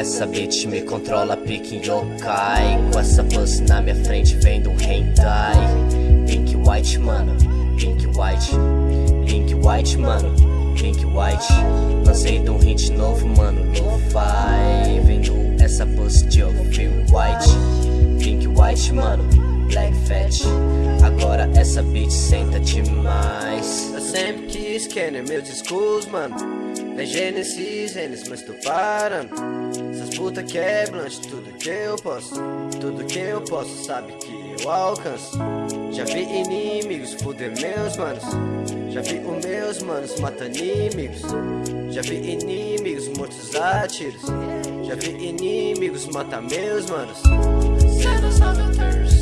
essa bitch me controla, pique yokai. Com essa pussy na minha frente vem do hentai. Pink white, mano, pink white. Pink white, mano, pink white. Lancei de um hit novo, mano, no fi Vendo essa pussy de feel white. Pink white, mano, black fat. Agora essa bitch senta demais. Eu sempre quis Kenner, meus discos, mano. É Gênesis, Gênesis, mas tô parando puta quebram de tudo que eu posso Tudo que eu posso, sabe que eu alcanço. Já vi inimigos fuder meus manos. Já vi os meus manos matando inimigos. Já vi inimigos mortos a tiros. Já vi inimigos matar meus manos. Cê não sabe o